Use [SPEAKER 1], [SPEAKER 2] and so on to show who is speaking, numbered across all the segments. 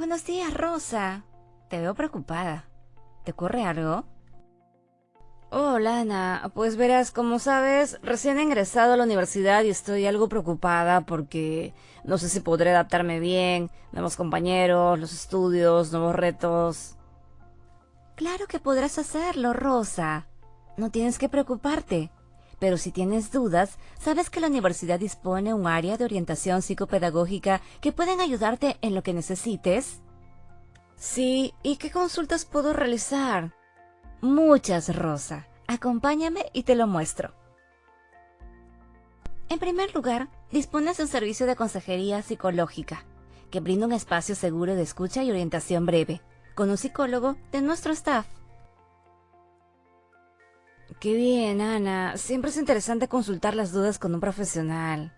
[SPEAKER 1] Buenos días, Rosa. Te veo preocupada. ¿Te ocurre algo?
[SPEAKER 2] Hola, Ana. Pues verás, como sabes, recién he ingresado a la universidad y estoy algo preocupada porque no sé si podré adaptarme bien, nuevos compañeros, los estudios, nuevos retos.
[SPEAKER 1] Claro que podrás hacerlo, Rosa. No tienes que preocuparte. Pero si tienes dudas, sabes que la universidad dispone un área de orientación psicopedagógica que pueden ayudarte en lo que necesites.
[SPEAKER 2] Sí, ¿y qué consultas puedo realizar?
[SPEAKER 1] Muchas, Rosa. Acompáñame y te lo muestro. En primer lugar, dispones de un servicio de consejería psicológica, que brinda un espacio seguro de escucha y orientación breve, con un psicólogo de nuestro staff.
[SPEAKER 2] Qué bien, Ana. Siempre es interesante consultar las dudas con un profesional.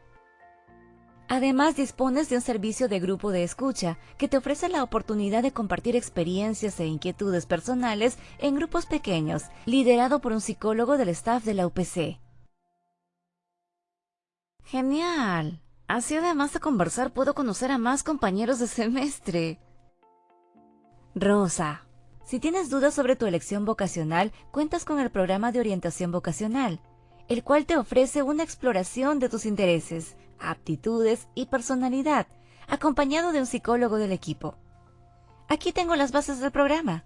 [SPEAKER 1] Además, dispones de un servicio de grupo de escucha que te ofrece la oportunidad de compartir experiencias e inquietudes personales en grupos pequeños, liderado por un psicólogo del staff de la UPC.
[SPEAKER 2] Genial. Así además de conversar puedo conocer a más compañeros de semestre.
[SPEAKER 1] Rosa, si tienes dudas sobre tu elección vocacional, cuentas con el programa de orientación vocacional, el cual te ofrece una exploración de tus intereses, aptitudes y personalidad, acompañado de un psicólogo del equipo. Aquí tengo las bases del programa.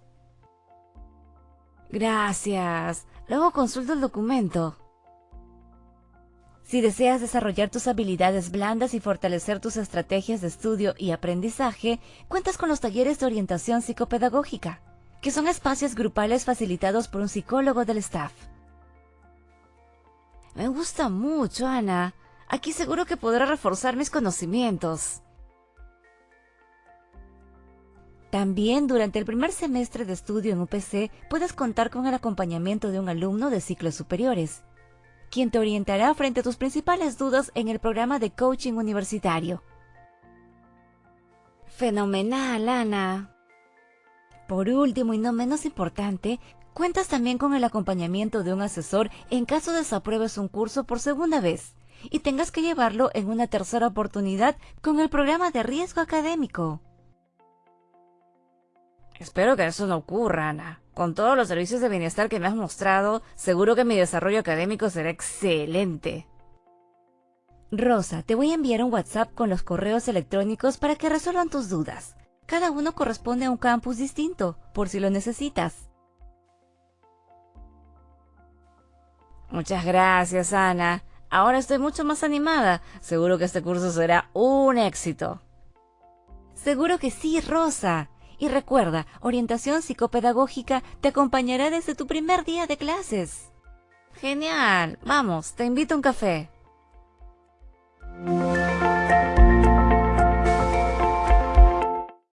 [SPEAKER 2] Gracias. Luego consulto el documento.
[SPEAKER 1] Si deseas desarrollar tus habilidades blandas y fortalecer tus estrategias de estudio y aprendizaje, cuentas con los talleres de orientación psicopedagógica, que son espacios grupales facilitados por un psicólogo del staff.
[SPEAKER 2] Me gusta mucho, Ana. Aquí seguro que podré reforzar mis conocimientos.
[SPEAKER 1] También durante el primer semestre de estudio en UPC puedes contar con el acompañamiento de un alumno de ciclos superiores, quien te orientará frente a tus principales dudas en el programa de coaching universitario.
[SPEAKER 2] Fenomenal, Ana.
[SPEAKER 1] Por último y no menos importante, cuentas también con el acompañamiento de un asesor en caso desapruebes un curso por segunda vez y tengas que llevarlo en una tercera oportunidad con el programa de riesgo académico.
[SPEAKER 2] Espero que eso no ocurra, Ana. Con todos los servicios de bienestar que me has mostrado, seguro que mi desarrollo académico será excelente.
[SPEAKER 1] Rosa, te voy a enviar un WhatsApp con los correos electrónicos para que resuelvan tus dudas. Cada uno corresponde a un campus distinto, por si lo necesitas.
[SPEAKER 2] Muchas gracias, Ana. Ahora estoy mucho más animada. Seguro que este curso será un éxito.
[SPEAKER 1] Seguro que sí, Rosa. Y recuerda, orientación psicopedagógica te acompañará desde tu primer día de clases.
[SPEAKER 2] Genial. Vamos, te invito a un café.